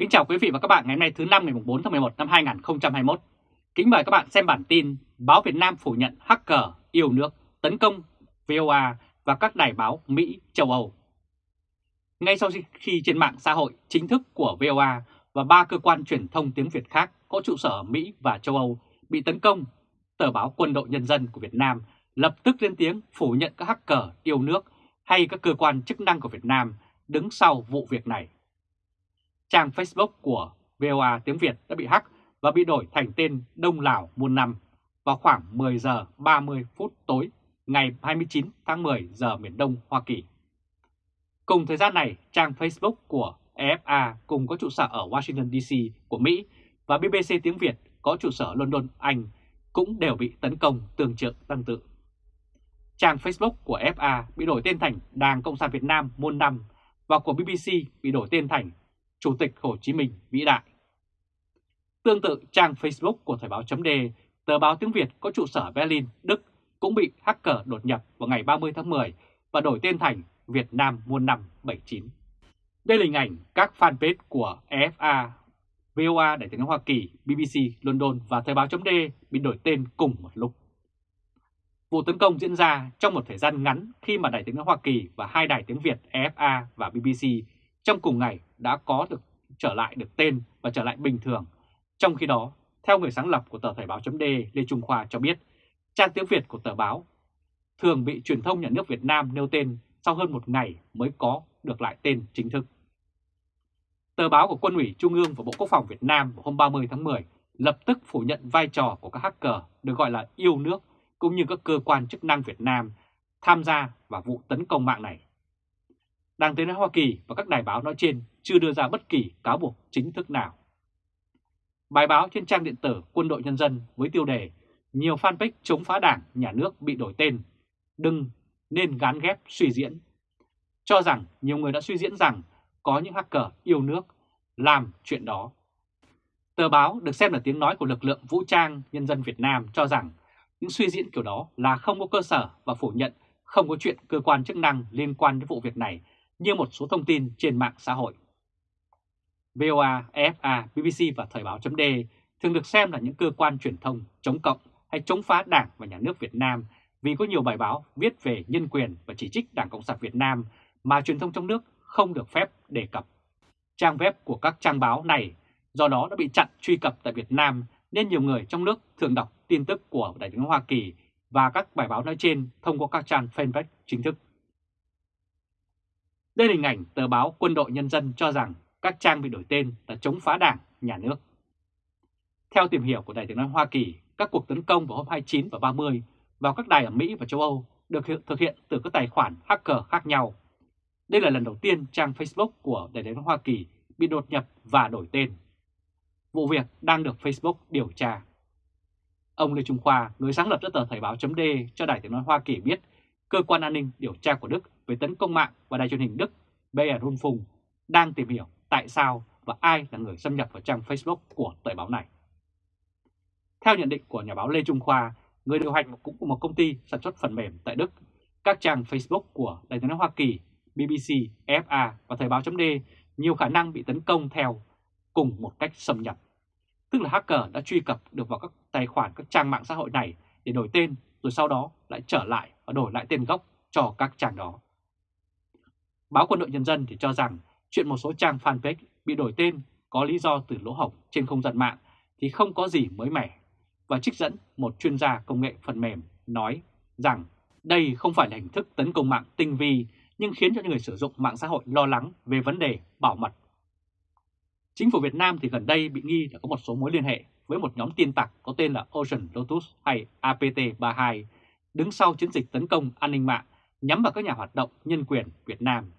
Kính chào quý vị và các bạn ngày hôm nay thứ năm ngày 4 tháng 11 năm 2021. Kính mời các bạn xem bản tin Báo Việt Nam phủ nhận hacker yêu nước tấn công VOA và các đài báo Mỹ, châu Âu. Ngay sau khi trên mạng xã hội chính thức của VOA và ba cơ quan truyền thông tiếng Việt khác có trụ sở ở Mỹ và châu Âu bị tấn công, tờ báo Quân đội Nhân dân của Việt Nam lập tức lên tiếng phủ nhận các hacker yêu nước hay các cơ quan chức năng của Việt Nam đứng sau vụ việc này. Trang Facebook của VOA tiếng Việt đã bị hack và bị đổi thành tên Đông Lào muôn năm vào khoảng 10 giờ 30 phút tối ngày 29 tháng 10 giờ miền Đông Hoa Kỳ. Cùng thời gian này, trang Facebook của EFA cùng có trụ sở ở Washington DC của Mỹ và BBC tiếng Việt có trụ sở London, Anh cũng đều bị tấn công tương trợ tương tự. Trang Facebook của FA bị đổi tên thành Đảng Cộng sản Việt Nam muôn năm và của BBC bị đổi tên thành Chủ tịch Hồ Chí Minh vĩ đại. Tương tự trang Facebook của Thời báo chấm tờ báo tiếng Việt có trụ sở Berlin, Đức cũng bị hacker đột nhập vào ngày 30 tháng 10 và đổi tên thành Việt Nam muôn năm 79. Đây là hình ảnh các fanpage của EFA, VOA Đại tiếng Hoa Kỳ, BBC London và Thời báo chấm bị đổi tên cùng một lúc. Vụ tấn công diễn ra trong một thời gian ngắn khi mà Đài tiếng nói Hoa Kỳ và hai đài tiếng Việt EFA và BBC trong cùng ngày đã có được trở lại được tên và trở lại bình thường. Trong khi đó, theo người sáng lập của tờ Thời báo .d Lê Trung Khoa cho biết, trang tiếng Việt của tờ báo thường bị truyền thông nhà nước Việt Nam nêu tên sau hơn một ngày mới có được lại tên chính thức. Tờ báo của Quân ủy Trung ương và Bộ Quốc phòng Việt Nam vào hôm 30 tháng 10 lập tức phủ nhận vai trò của các hacker được gọi là yêu nước cũng như các cơ quan chức năng Việt Nam tham gia vào vụ tấn công mạng này. Đảng tới nói Hoa Kỳ và các đài báo nói trên chưa đưa ra bất kỳ cáo buộc chính thức nào. Bài báo trên trang điện tử Quân đội Nhân dân với tiêu đề Nhiều fanpage chống phá đảng, nhà nước bị đổi tên, đừng nên gán ghép suy diễn. Cho rằng nhiều người đã suy diễn rằng có những hacker yêu nước làm chuyện đó. Tờ báo được xem là tiếng nói của lực lượng vũ trang nhân dân Việt Nam cho rằng những suy diễn kiểu đó là không có cơ sở và phủ nhận không có chuyện cơ quan chức năng liên quan đến vụ việc này như một số thông tin trên mạng xã hội. VOA, EFA, BBC và Thời báo .d thường được xem là những cơ quan truyền thông chống cộng hay chống phá Đảng và Nhà nước Việt Nam vì có nhiều bài báo viết về nhân quyền và chỉ trích Đảng Cộng sản Việt Nam mà truyền thông trong nước không được phép đề cập. Trang web của các trang báo này do đó đã bị chặn truy cập tại Việt Nam nên nhiều người trong nước thường đọc tin tức của Đại tướng Hoa Kỳ và các bài báo nói trên thông qua các trang fanpage chính thức. Đây là hình ảnh tờ báo Quân đội Nhân dân cho rằng các trang bị đổi tên là chống phá đảng, nhà nước. Theo tìm hiểu của đài tiếng nói Hoa Kỳ, các cuộc tấn công vào hôm 29 và 30 vào các đài ở Mỹ và châu Âu được thực hiện từ các tài khoản hacker khác nhau. Đây là lần đầu tiên trang Facebook của đài tiếng nói Hoa Kỳ bị đột nhập và đổi tên. Vụ việc đang được Facebook điều tra. Ông Lê Trung Khoa, người sáng lập ra tờ Thời báo chấm cho Đài tiếng nói Hoa Kỳ biết cơ quan an ninh điều tra của Đức về tấn công mạng và đài truyền hình Đức BR Rundfunk đang tìm hiểu tại sao và ai là người xâm nhập vào trang Facebook của tờ báo này. Theo nhận định của nhà báo Lê Trung Khoa, người điều hành cũng của một công ty sản xuất phần mềm tại Đức, các trang Facebook của Đài tiếng nói Hoa Kỳ, BBC, FA và Thời báo d nhiều khả năng bị tấn công theo cùng một cách xâm nhập tức là hacker đã truy cập được vào các tài khoản các trang mạng xã hội này để đổi tên rồi sau đó lại trở lại và đổi lại tên gốc cho các trang đó. Báo Quân đội Nhân dân thì cho rằng chuyện một số trang fanpage bị đổi tên có lý do từ lỗ hổng trên không gian mạng thì không có gì mới mẻ và trích dẫn một chuyên gia công nghệ phần mềm nói rằng đây không phải là hình thức tấn công mạng tinh vi, nhưng khiến cho những người sử dụng mạng xã hội lo lắng về vấn đề bảo mật Chính phủ Việt Nam thì gần đây bị nghi là có một số mối liên hệ với một nhóm tin tặc có tên là Ocean Lotus hay APT32 đứng sau chiến dịch tấn công an ninh mạng nhắm vào các nhà hoạt động nhân quyền Việt Nam.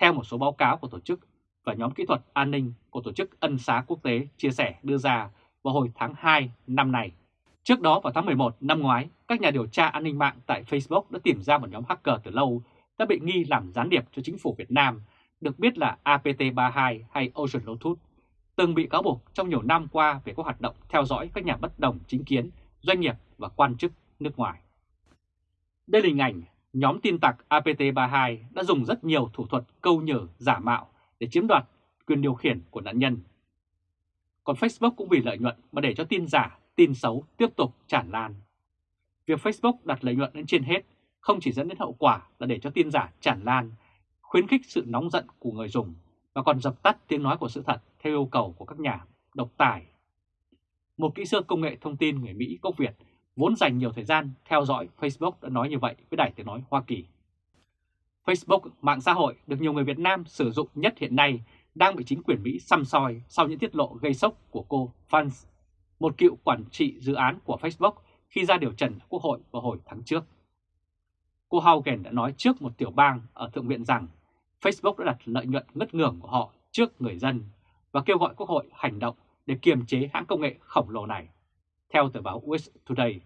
Theo một số báo cáo của tổ chức và nhóm kỹ thuật an ninh của tổ chức Ân xá Quốc tế chia sẻ đưa ra vào hồi tháng 2 năm nay. Trước đó vào tháng 11 năm ngoái, các nhà điều tra an ninh mạng tại Facebook đã tìm ra một nhóm hacker từ lâu đã bị nghi làm gián điệp cho chính phủ Việt Nam được biết là APT32 hay Ocean Lotus, từng bị cáo buộc trong nhiều năm qua về các hoạt động theo dõi các nhà bất đồng chính kiến, doanh nghiệp và quan chức nước ngoài. Đây là hình ảnh nhóm tin tặc APT32 đã dùng rất nhiều thủ thuật câu nhử giả mạo để chiếm đoạt quyền điều khiển của nạn nhân. Còn Facebook cũng vì lợi nhuận mà để cho tin giả, tin xấu tiếp tục tràn lan. Việc Facebook đặt lợi nhuận lên trên hết không chỉ dẫn đến hậu quả là để cho tin giả tràn lan, khuyến khích sự nóng giận của người dùng và còn dập tắt tiếng nói của sự thật theo yêu cầu của các nhà độc tài. Một kỹ sư công nghệ thông tin người Mỹ gốc Việt vốn dành nhiều thời gian theo dõi Facebook đã nói như vậy với Đài Tiếng Nói Hoa Kỳ. Facebook, mạng xã hội được nhiều người Việt Nam sử dụng nhất hiện nay đang bị chính quyền Mỹ xăm soi sau những tiết lộ gây sốc của cô Fans, một cựu quản trị dự án của Facebook khi ra điều trần Quốc hội vào hồi tháng trước. Cô Haugen đã nói trước một tiểu bang ở Thượng viện rằng Facebook đã đặt lợi nhuận ngất ngưởng của họ trước người dân và kêu gọi Quốc hội hành động để kiềm chế hãng công nghệ khổng lồ này, theo tờ báo US Today.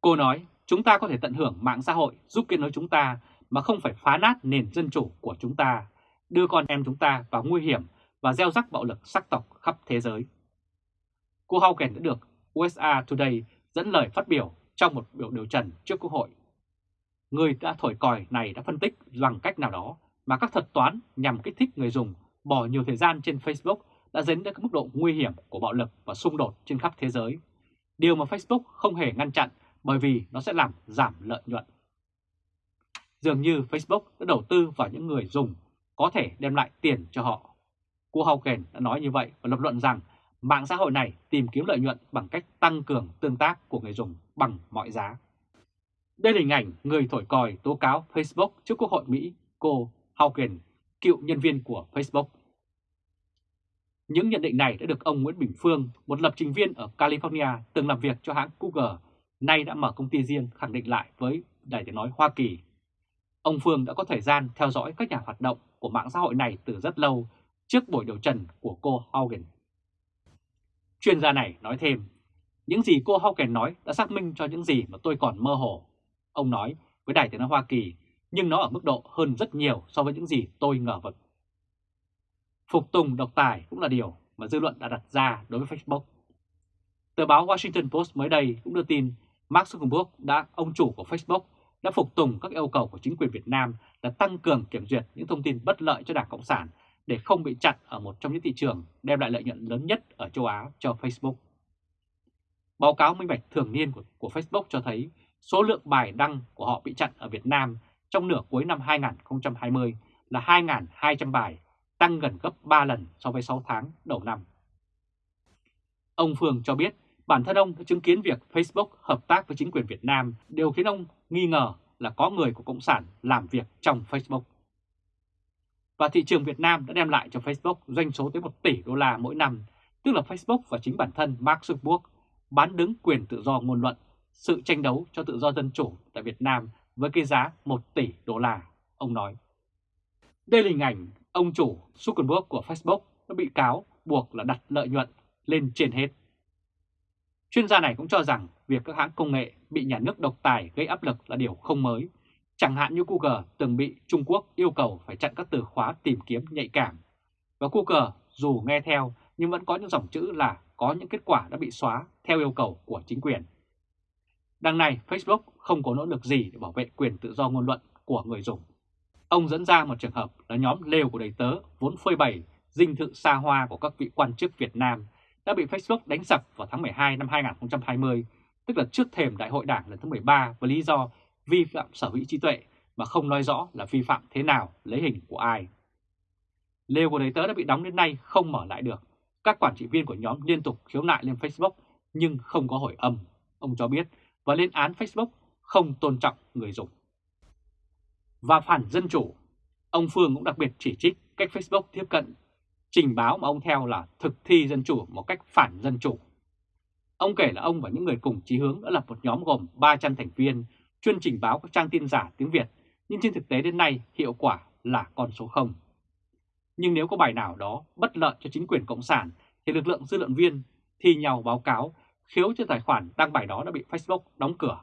Cô nói, chúng ta có thể tận hưởng mạng xã hội giúp kết nối chúng ta mà không phải phá nát nền dân chủ của chúng ta, đưa con em chúng ta vào nguy hiểm và gieo rắc bạo lực sắc tộc khắp thế giới. Cô Hawken đã được USA Today dẫn lời phát biểu trong một biểu điều trần trước Quốc hội. Người đã thổi còi này đã phân tích bằng cách nào đó mà các thuật toán nhằm kích thích người dùng bỏ nhiều thời gian trên Facebook đã dẫn đến mức độ nguy hiểm của bạo lực và xung đột trên khắp thế giới. Điều mà Facebook không hề ngăn chặn bởi vì nó sẽ làm giảm lợi nhuận. Dường như Facebook đã đầu tư vào những người dùng có thể đem lại tiền cho họ. Cô Hawken đã nói như vậy và lập luận rằng mạng xã hội này tìm kiếm lợi nhuận bằng cách tăng cường tương tác của người dùng bằng mọi giá. Đây là hình ảnh người thổi còi tố cáo Facebook trước Quốc hội Mỹ, cô Hawken, cựu nhân viên của Facebook. Những nhận định này đã được ông Nguyễn Bình Phương, một lập trình viên ở California từng làm việc cho hãng Google, nay đã mở công ty riêng khẳng định lại với Đài tiếng nói Hoa Kỳ. Ông Phương đã có thời gian theo dõi các nhà hoạt động của mạng xã hội này từ rất lâu trước buổi điều trần của cô Haugen. Chuyên gia này nói thêm, những gì cô Haugen nói đã xác minh cho những gì mà tôi còn mơ hồ. Ông nói với Đài tiếng nói Hoa Kỳ, nhưng nó ở mức độ hơn rất nhiều so với những gì tôi ngờ vực. Phục tùng độc tài cũng là điều mà dư luận đã đặt ra đối với Facebook. Tờ báo Washington Post mới đây cũng đưa tin Mark Zuckerberg đã ông chủ của Facebook đã phục tùng các yêu cầu của chính quyền Việt Nam là tăng cường kiểm duyệt những thông tin bất lợi cho Đảng Cộng sản để không bị chặn ở một trong những thị trường đem lại lợi nhuận lớn nhất ở châu Á cho Facebook. Báo cáo minh bạch thường niên của, của Facebook cho thấy số lượng bài đăng của họ bị chặn ở Việt Nam trong nửa cuối năm 2020 là 2.200 bài, tăng gần gấp 3 lần so với 6 tháng đầu năm. Ông Phương cho biết bản thân ông đã chứng kiến việc Facebook hợp tác với chính quyền Việt Nam, đều khiến ông nghi ngờ là có người của Cộng sản làm việc trong Facebook. Và thị trường Việt Nam đã đem lại cho Facebook doanh số tới 1 tỷ đô la mỗi năm, tức là Facebook và chính bản thân Mark Zuckerberg bán đứng quyền tự do ngôn luận, sự tranh đấu cho tự do dân chủ tại Việt Nam với cái giá 1 tỷ đô la, ông nói. Đây là hình ảnh ông chủ Zuckerberg của Facebook đã bị cáo buộc là đặt lợi nhuận lên trên hết. Chuyên gia này cũng cho rằng việc các hãng công nghệ bị nhà nước độc tài gây áp lực là điều không mới. Chẳng hạn như Google từng bị Trung Quốc yêu cầu phải chặn các từ khóa tìm kiếm nhạy cảm. Và Google dù nghe theo nhưng vẫn có những dòng chữ là có những kết quả đã bị xóa theo yêu cầu của chính quyền. Đằng này, Facebook không có nỗ lực gì để bảo vệ quyền tự do ngôn luận của người dùng. Ông dẫn ra một trường hợp là nhóm lều của đầy tớ vốn phơi bày dinh thự xa hoa của các vị quan chức Việt Nam đã bị Facebook đánh sập vào tháng 12 năm 2020, tức là trước thềm đại hội đảng lần thứ 13 với lý do vi phạm sở hữu trí tuệ mà không nói rõ là vi phạm thế nào, lấy hình của ai. Lều của đầy tớ đã bị đóng đến nay không mở lại được. Các quản trị viên của nhóm liên tục khiếu nại lên Facebook nhưng không có hồi âm, ông cho biết, và lên án Facebook không tôn trọng người dùng. Và phản dân chủ, ông Phương cũng đặc biệt chỉ trích cách Facebook tiếp cận trình báo mà ông theo là thực thi dân chủ một cách phản dân chủ. Ông kể là ông và những người cùng chí hướng đã lập một nhóm gồm 300 thành viên chuyên trình báo các trang tin giả tiếng Việt, nhưng trên thực tế đến nay hiệu quả là con số 0. Nhưng nếu có bài nào đó bất lợi cho chính quyền Cộng sản thì lực lượng dư luận viên thi nhau báo cáo khiếu cho tài khoản đăng bài đó đã bị Facebook đóng cửa.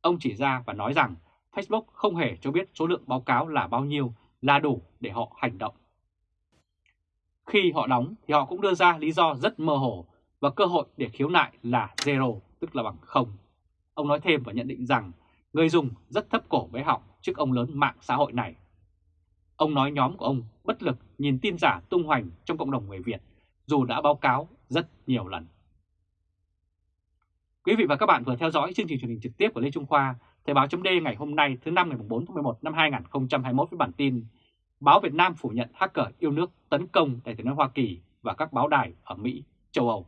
Ông chỉ ra và nói rằng Facebook không hề cho biết số lượng báo cáo là bao nhiêu là đủ để họ hành động. Khi họ đóng thì họ cũng đưa ra lý do rất mơ hồ và cơ hội để khiếu nại là zero, tức là bằng không. Ông nói thêm và nhận định rằng người dùng rất thấp cổ với họng trước ông lớn mạng xã hội này. Ông nói nhóm của ông bất lực nhìn tin giả tung hoành trong cộng đồng người Việt, dù đã báo cáo rất nhiều lần. Quý vị và các bạn vừa theo dõi chương trình truyền hình trực tiếp của Lê Trung Khoa, Thời báo chấm ngày hôm nay thứ năm ngày 4 tháng 11 năm 2021 với bản tin Báo Việt Nam phủ nhận hacker yêu nước tấn công Đại tướng Hoa Kỳ và các báo đài ở Mỹ, châu Âu.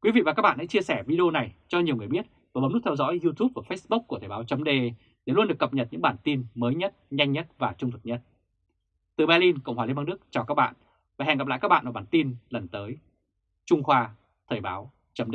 Quý vị và các bạn hãy chia sẻ video này cho nhiều người biết và bấm nút theo dõi YouTube và Facebook của Thời báo chấm để luôn được cập nhật những bản tin mới nhất, nhanh nhất và trung thực nhất. Từ Berlin, Cộng hòa Liên bang Đức chào các bạn và hẹn gặp lại các bạn ở bản tin lần tới. Trung Khoa, Thời báo chấm